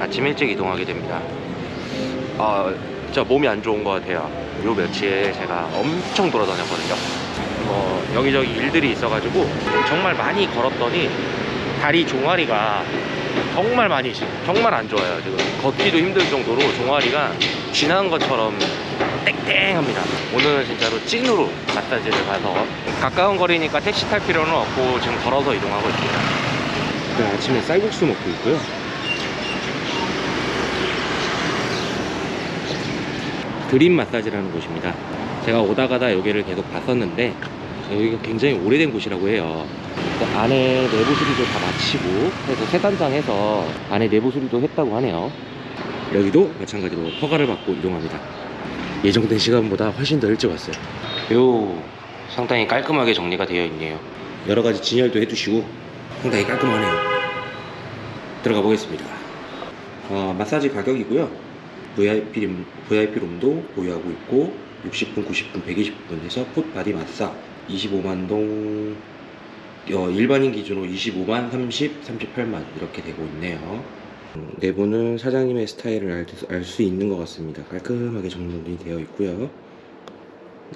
아침 일찍 이동하게 됩니다. 아, 진짜 몸이 안 좋은 것 같아요. 요 며칠 제가 엄청 돌아다녔거든요. 뭐 여기저기 일들이 있어가지고 정말 많이 걸었더니 다리 종아리가 정말 많이 지- 정말 안 좋아요. 지금 걷기도 힘들 정도로 종아리가 지난 것처럼 땡땡합니다. 오늘은 진짜로 찐으로 마사지를 가서 가까운 거리니까 택시 탈 필요는 없고 지금 걸어서 이동하고 있습니다. 네, 아침에 쌀국수 먹고 있고요. 드림 마사지라는 곳입니다. 제가 오다 가다 여기를 계속 봤었는데 여기가 굉장히 오래된 곳이라고 해요. 안에 내부 수리도 다 마치고 해서 세 단장해서 안에 내부 수리도 했다고 하네요. 여기도 마찬가지로 허가를 받고 이동합니다. 예정된 시간보다 훨씬 더 일찍 왔어요. 요 상당히 깔끔하게 정리가 되어 있네요. 여러 가지 진열도 해두시고 상당히 깔끔하네요. 들어가 보겠습니다. 어, 마사지 가격이고요. VIP, 룸, VIP 룸도 보유하고 있고 60분, 90분, 120분 해서 풋 바디 마사 25만 동 어, 일반인 기준으로 25만, 30, 38만 이렇게 되고 있네요. 음, 내부는 사장님의 스타일을 알 수 있는 것 같습니다. 깔끔하게 정돈이 되어 있고요.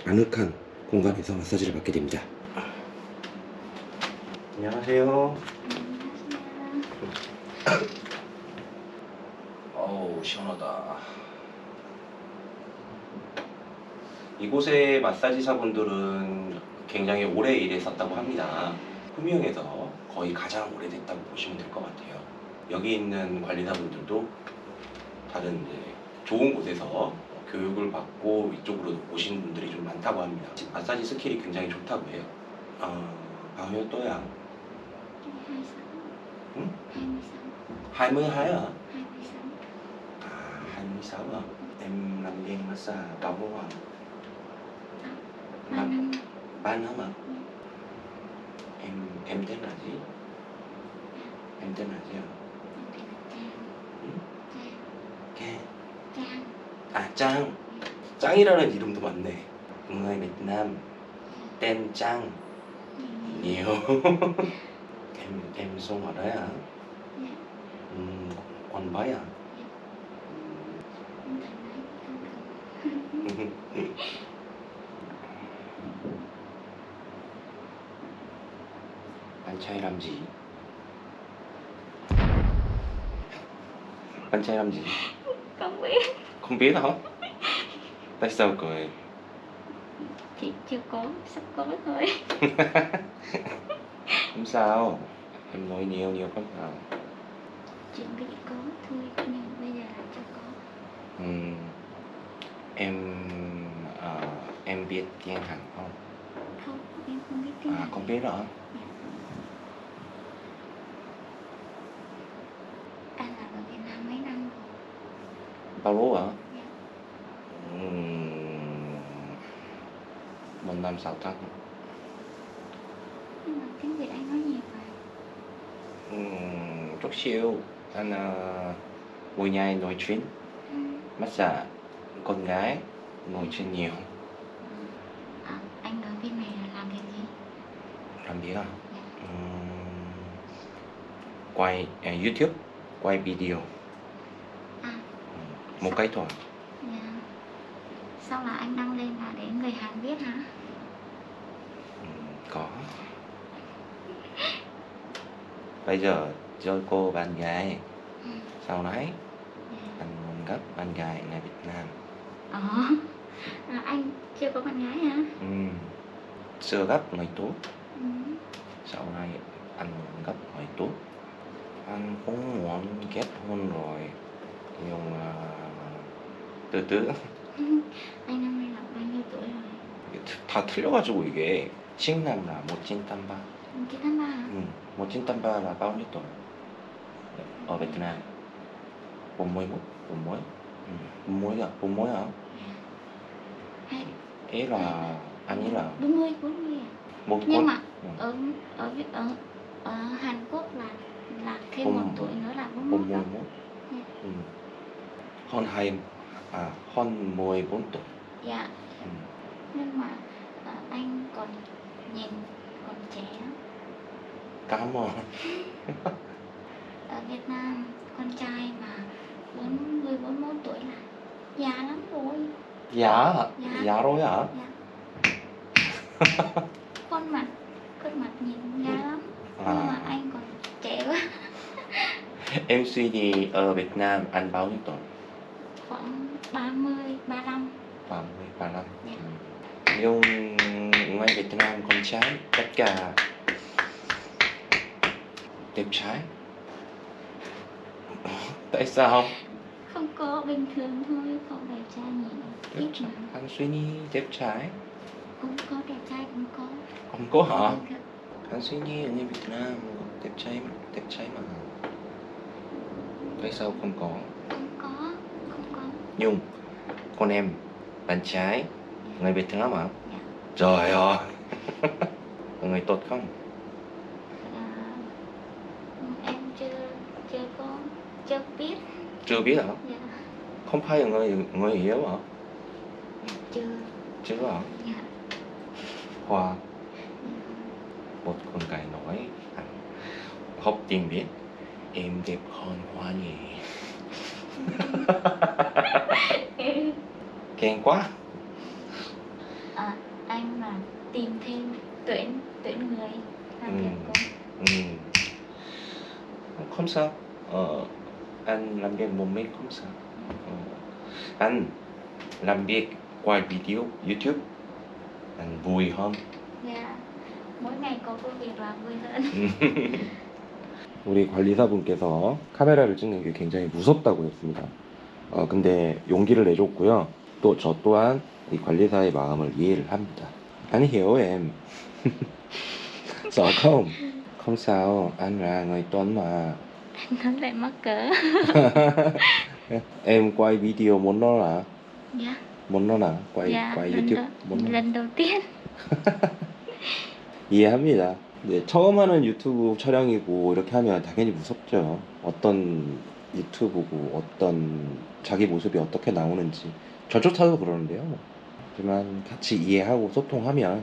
아늑한 공간에서 마사지를 받게 됩니다. 안녕하세요. 시원하다. 이곳의 마사지사분들은 굉장히 오래 일했었다고 합니다. 후미흥에서 거의 가장 오래됐다고 보시면 될 것 같아요. 여기 있는 관리사분들도 다른 좋은 곳에서 교육을 받고 이쪽으로 오신 분들이 좀 많다고 합니다. 마사지 스킬이 굉장히 좋다고 해요. 어, bao 또야? 26 응? 26 22 à? 26 À, 26 à? Em làm viên massage bao lâu à? ba Năm, năm 3 năm à? Em, em tên là gì? Em tên là gì ạ? Trang Ken. Trang 아, 짱. 짱이라는 이름도 많네. người Việt Nam tên Trang nhiều. em em sống ở đấy à? Dạ. Ừ, quanh bái à? Bạn trai làm gì? Bạn trai làm gì? Không biết Không biết hả? Tại sao cười? Chị chưa có Sắp có thôi Không sao. Em nói nhiều nhiều không sao. Chuẩn bị có thôi Nhưng bây giờ là chưa có Ừm, em ờ, em biết tiếng Hàn không? Không em không biết tiếng À Hàn không biết hả? Anh là ở Việt Nam mấy năm rồi Bao lâu hả? Dạ. Ừm, một năm sáu tháng. Nhưng mà tiếng Việt anh nói nhiều mà Ừm, chút xíu. Anh ờ, mỗi ngày nói chuyện. Ừ. massage con gái ngồi trên nhiều à, Anh ở bên này là làm việc gì? làm việc à Dạ. Ừm, quay à, youtube quay video À một cái thôi dạ. Sau là anh đăng lên là để người Hàn biết hả? Có bây giờ cho cô bạn gái Ừ. sau này Dạ. anh muốn gặp bạn gái người Việt Nam Ờ là anh chưa có bạn gái hả? Ừm, chưa gặp người tốt Ừ. sau này anh muốn gặp người tốt anh cũng muốn kết hôn rồi nhưng mà từ từ Anh năm nay là bao nhiêu tuổi rồi? 다 틀려가지고 이게 칭남라 모친땀바 Chị tháng ba hả? 응 모친땀바라 bao nhiêu tuổi ở Việt Nam 41 41 ừ. 41 à 41 hả Hay Ý là anh ấy là 40, 40 à? một Nhưng mà Ừ. ở ở ở ở Hàn Quốc là là thêm một tuổi nữa là 41 đó. 41 Dạ. ừ. hơn hai à hơn 14 tuổi Dạ. ừ. Nhưng mà ờ, anh còn nhìn còn trẻ cảm ơn ở Việt Nam con trai mà 40 41 tuổi là già lắm rồi Dạ, Dạ. dạ rồi hả? dạ. khuôn mặt khuôn mặt nhìn già lắm nhưng mà À, anh còn trẻ quá em suy thì ở Việt Nam anh bao nhiêu tuổi? khoảng 30 35 30, 35 Dạ. Nhưng ngoài Việt Nam con trai tất cả đẹp trai Tại sao? Không có bình thường thôi không đẹp trai nhìn Đẹp trai. mà Anh suy nghĩ đẹp trai cũng có đẹp trai cũng có Không có hả? Anh suy nghĩ ở như Việt Nam đẹp trai đẹp trai mà Tại sao không có? không có không có Nhung Con em Bạn trai Người Việt Nam hả? Dạ. Trời ơi người tốt không? à, em chưa chưa có chưa biết Chưa biết hả? dạ Không phải là người người hiểu hả? chưa Chưa hả? dạ Hoa Một con gái nói anh Học tiếng biết Em đẹp hơn Hoa nhỉ Khen quá à, anh mà tìm thêm tuyển tuyển người làm Ừ. việc cùng ừ. Không sao ờ, Anh làm việc một mình không sao. Anh làm việc qua video YouTube Anh vui hơn dạ mỗi ngày có công việc làm vui hơn 우리 관리사분께서 카메라를 찍는 게 굉장히 무섭다고 했습니다. 어, 근데 용기를 내줬고요. 또 저 또한 이 관리사의 마음을 이해를 합니다. Anh hiểu em. Sợ không? Không sao, anh là người tuấn mà. Nó lại mắc cỡ em quay video muốn nó là dạ muốn nó là quay dạ quay lần, YouTube đầu, muốn lần đầu tiên 이해합니다. 네, 처음 하는 유튜브 촬영이고 이렇게 하면 당연히 무섭죠. 어떤 유튜브고 어떤 자기 모습이 어떻게 나오는지 저조차도 그러는데요. 뭐. 하지만 같이 이해하고 소통하면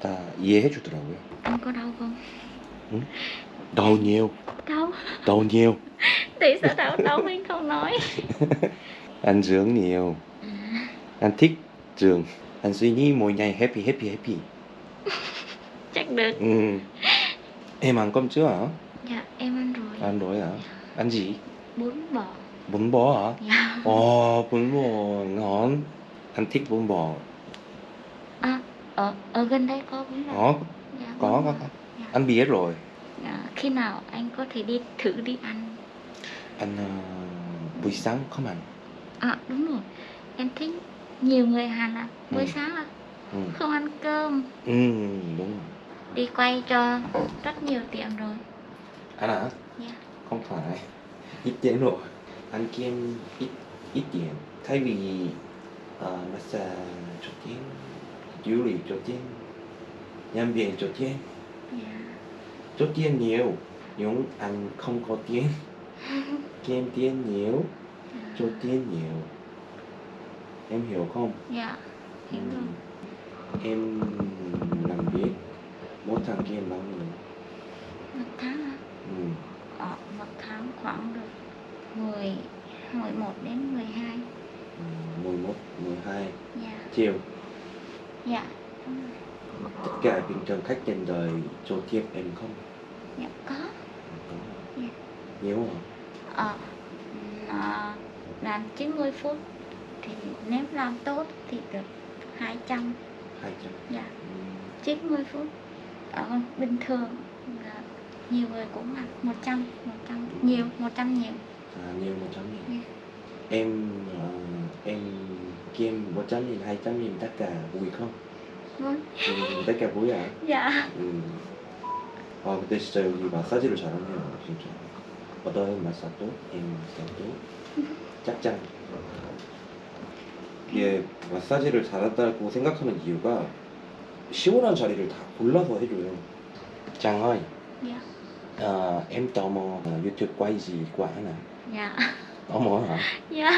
다 이해해 주더라고요. có đau không Đau nhiều, đau đau nhiều, tại sao đau đau anh không nói ăn dưỡng nhiều, à, ăn thích trường, ăn suy nghĩ mỗi ngày happy happy happy. chắc được Ừ. Em ăn cơm chưa hả? dạ em ăn rồi Ăn rồi hả? Ăn gì? bún bò Bún bò hả? dạ Ồ, bún bò ngon. Anh thích bún bò. à, ở ở gần đây có bún bò Có, dạ, có, có. có. Dạ. Anh biết rồi. Dạ, khi nào anh có thể đi thử đi ăn Anh uh, buổi sáng không ăn. à đúng rồi em thích nhiều người Hàn là buổi Ừ. sáng là Ừ. không ăn cơm Ừ, đúng rồi. đi quay cho rất nhiều tiệm rồi Anh hả? dạ Không phải. Ít tiền rồi. Anh kiếm ít ít tiền. Thay vì uh, massage cho tiền, du lịch cho tiền, nhân viên cho tiền, dạ cho tiền nhiều. Nhưng anh không có tiền. Kiếm tiền nhiều, cho tiền nhiều. Em hiểu không? dạ hiểu rồi Em làm việc mỗi tháng kiếm bao nhiêu? một tháng à? Ừ. ờ, một tháng khoảng được 10 11 đến 12 ừ, 11, 12 dạ triệu. dạ. Tất cả bình thường khách trên đời cho tiếp em không? Dạ có. Dạ. Nhiều hả? ờ à, làm 90 phút thì nếu làm tốt thì được 200 200. dạ Ừ. 90 phút ở bình thường là nhiều người cũng là 100 100 nhiều 100 nhiều À, nhiều 100 nghìn. Dạ. Em ờ, em kiếm 100 nghìn, 200 nghìn tất cả vui không? vâng Ừ, tất cả vui à? dạ 음. 아 근데 진짜 여기 마사지를 잘하네요 진짜. 어떤 마사도? 인 마사도? 짝짱 이게 마사지를 잘한다고 생각하는 이유가 시원한 자리를 다 골라서 해줘요. Trang ơi dạ ờ, em tò mò ờ, YouTube quay gì quá nè dạ tò mò hả dạ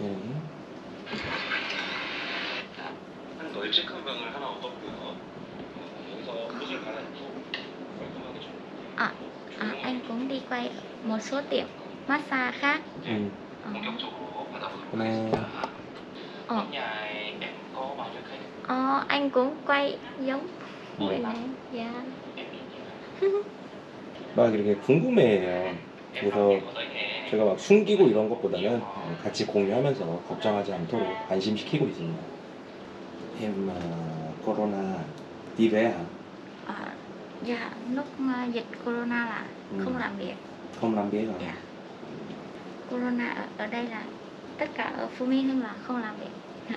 네. 한 널찍한 방을 하나 얻었고요. 여기서 옷을 갈아입고 깔끔하게 좀. à, à anh cũng tháng đi quay một số tiệm massage khác Ừ. ờ, Hôm ờ, ờ, anh cũng quay giống buổi này dạ 막 이렇게 궁금해해요. 그래서 제가 막 숨기고 이런 것보다는 같이 공유하면서 걱정하지 않도록 안심시키고 있습니다. Uh, về hả? Ờ, dạ lúc ờ, dịch corona là Ừ. không làm việc Không làm việc hả? dạ corona ở, ở đây là tất cả ở Phú Mỹ Hưng là không làm việc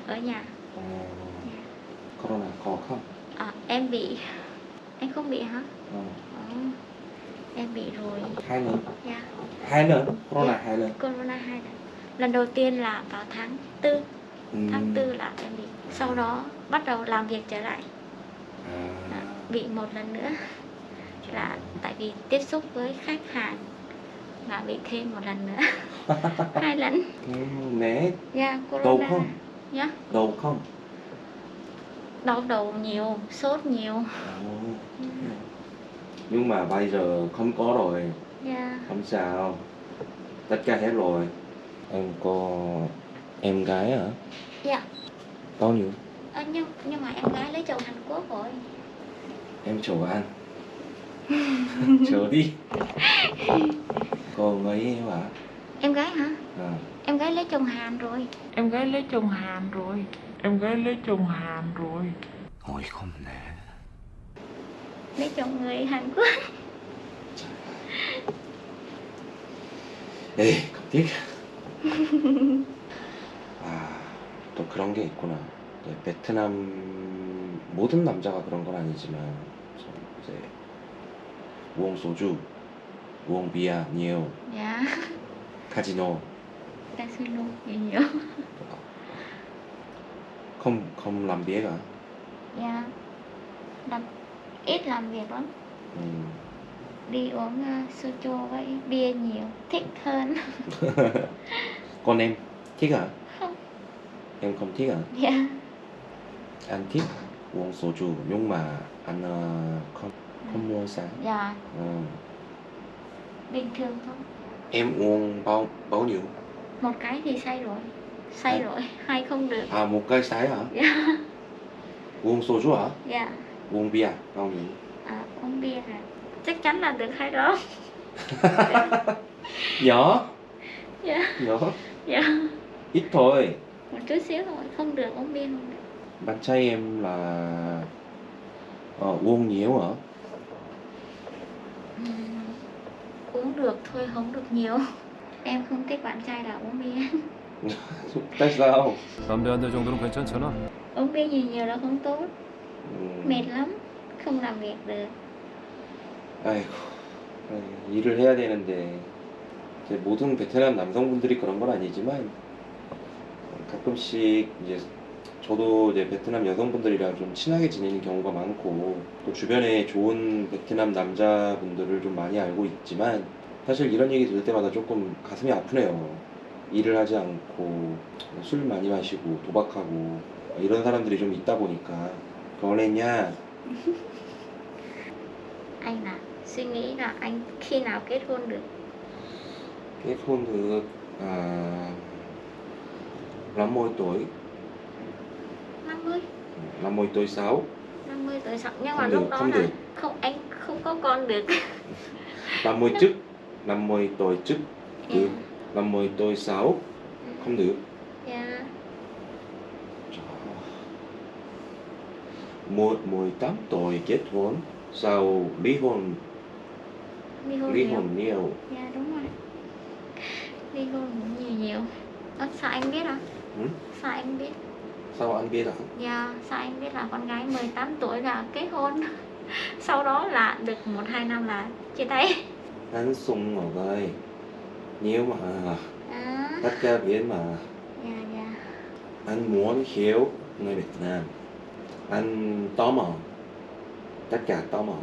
ở nhà Ờ, dạ. corona có không? Ờ, em bị anh không bị hả Ờ, Ờ, em bị rồi hai lần. dạ Hai lần. Corona Dạ. hai lần. corona hai lần lần đầu tiên là vào tháng tư Ừ. tháng tư là em bị sau đó bắt đầu làm việc trở lại À, à, bị một lần nữa là tại vì tiếp xúc với khách hàng là bị thêm một lần nữa hai lần ừ, né dạ đầu không? dạ Đầu không? đau đầu nhiều sốt nhiều Ồ. Nhưng mà bây giờ không có rồi. dạ Không sao Tất cả hết rồi Em có em gái hả? dạ Bao nhiêu? Ờ, nhưng nhưng mà em gái lấy chồng Hàn Quốc rồi Em chờ ăn Chờ đi Còn ấy em hả? em gái hả À, em gái lấy chồng Hàn rồi Em gái lấy chồng Hàn rồi Em gái lấy chồng Hàn rồi 어이가 없네 lấy chồng người Hàn Quốc 에이 깜찍 아, 또 그런 게 있구나 네, 베트남 모든 남자가 그런 건 아니지만 저 이제 우엉 소주 우엉 비아 니오 dạ 카지노 ta xin luôn nhiều nhiều không không làm việc à dạ làm ít làm việc lắm ừ. đi uống uh, soju với bia nhiều thích hơn con em thích à không em không thích à dạ anh thích uống soju nhưng mà anh ờ, không không mua sáng. Dạ. Ừ. bình thường thôi. Em uống bao bao nhiêu? Một cái thì say rồi. Say À. rồi hai không được. À một cái sái hả? Dạ. Uống soju hả? Dạ. Uống bia bao nhiêu? À, uống bia là chắc chắn là được hai đó. Nhỏ. Dạ. Nhỏ. Dạ. Ít thôi. Một chút xíu thôi không được uống bia không được bạn trai em là ờ, uống nhiều hả Ừm, uống được thôi không được nhiều em không thích bạn trai là uống bia tại sao 담배 한 대 정도는 괜찮잖아. uống bia nhiều nhiều là không tốt ừ. mệt lắm không làm việc được 아이고 아이, 일을 해야 되는데 이제 모든 베트남 남성분들이 그런 건 아니지만 가끔씩 이제 저도 이제 베트남 여성분들이랑 좀 친하게 지내는 경우가 많고 또 주변에 좋은 베트남 남자분들을 좀 많이 알고 있지만 사실 이런 얘기 들을 때마다 조금 가슴이 아프네요. 일을 하지 않고 술 많이 마시고 도박하고 이런 사람들이 좀 있다 보니까. 그러냐 anh là suy nghĩ là anh khi nào kết hôn được kết hôn được à, năm mươi tuổi 50 năm mươi tuổi sáu. 50 tuổi sau nhưng Không mà được, lúc đó không là được. không anh không có con được. năm mươi trước năm mươi tuổi trước dạ. được. năm mươi tuổi sáu. Không được. Dạ. Một mười tám tuổi kết hôn sau ly hôn. Ly hôn ly nhiều. hôn nhiều. Dạ đúng rồi. Ly hôn nhiều nhiều. Ơ, sao anh biết à Ừ? sao anh biết sao anh biết à? Dạ sao anh biết là con gái 18 tuổi là kết hôn? Sau đó là được một hai năm là chia tay. Anh sung ở đây nhiều mà à tất cả biết mà dạ dạ. anh muốn hiểu người Việt Nam anh tò mò. Tất cả tò mò.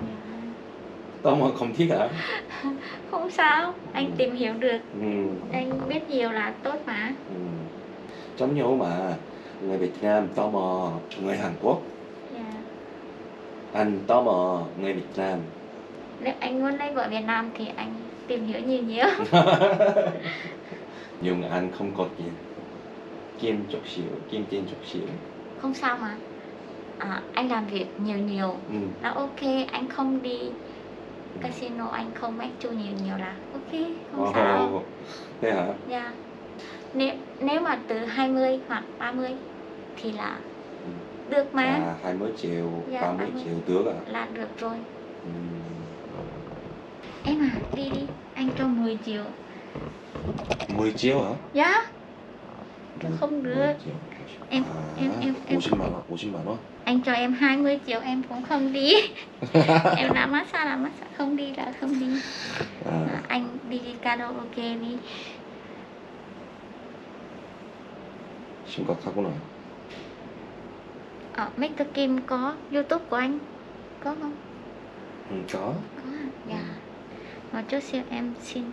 Dạ. tò mò không thích à không sao anh Ừ. tìm hiểu được. Ừ. anh biết nhiều là tốt mà. Ừ. Giống nhau mà người Việt Nam tò mò người Hàn Quốc. Dạ. Anh tò mò người Việt Nam. Nếu anh muốn lấy vợ Việt Nam thì anh tìm hiểu nhiều nhiều. Nhưng anh không có tiền. Kim chút xíu kim tiền chút xíu. Không sao mà. À, anh làm việc nhiều nhiều. Ừ. là ok anh không đi casino anh không make chu nhiều nhiều là ok không sao. Ồ, thế hả? Dạ. Nếu nếu mà từ 20 hoặc 30 thì là Ừ. được mà à 20 triệu Dạ, 30 20. triệu được à là được rồi. ừ. Em à, đi đi, anh cho 10 triệu. 10 triệu hả Dạ. Không 10 được. triệu. Em à, em em em 50만 원 50만 원 anh cho em 20 triệu em cũng không đi. em làm massage là massage không đi là không đi. à, À, anh đi đi karaoke đi. 심각하구나 Ở Mr. Kim có YouTube của anh. Có không? ừ, có Có. à? Dạ. Một chút xíu em xin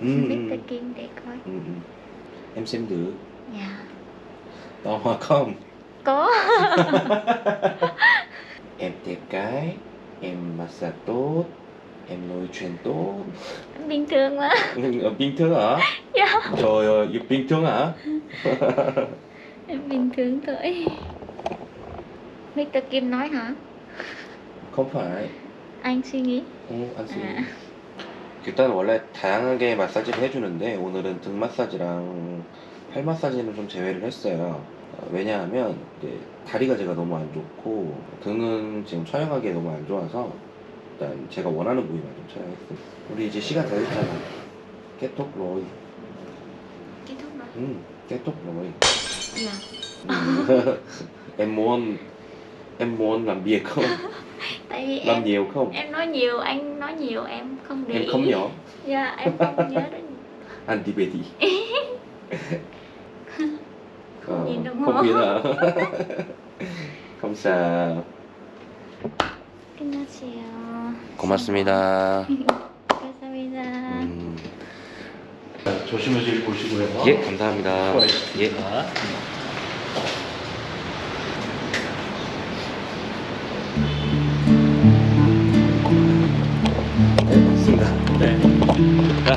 ừ, Mr. ừ, Kim để coi. ừ, ừ. em xem được Dạ. tò mò không Có. em đẹp gái em massage tốt em nói chuyện tốt bình thường mà Ờ, bình thường hả dạ trời ơi yêu bình thường hả em bình thường thôi Mr. Kim nói hả không phải anh suy nghĩ 어, 안 쓰. 아. 일단 원래 다양하게 마사지를 해주는데 오늘은 등 마사지랑 팔 마사지는 좀 제외를 했어요. 어, 왜냐하면 이제 다리가 제가 너무 안 좋고 등은 지금 촬영하기에 너무 안 좋아서 일단 제가 원하는 부위만 좀 촬영했습니다. 우리 이제 시간 다 됐잖아. 깨톡 로이. kết thúc rồi 음, 깨톡 로이. Dạ 음. em muốn em muốn làm việc không? tại vì làm em nhiều không? em nói nhiều anh nói nhiều em không để em ý không nhớ. dạ em không nhớ đến. Không nhìn đồng không hồ. biết à? không sao. 끝났어요 고맙습니다. 감사합니다 음. 조심해서 보시고요. 예, 감사합니다. 예. 수고하셨습니다.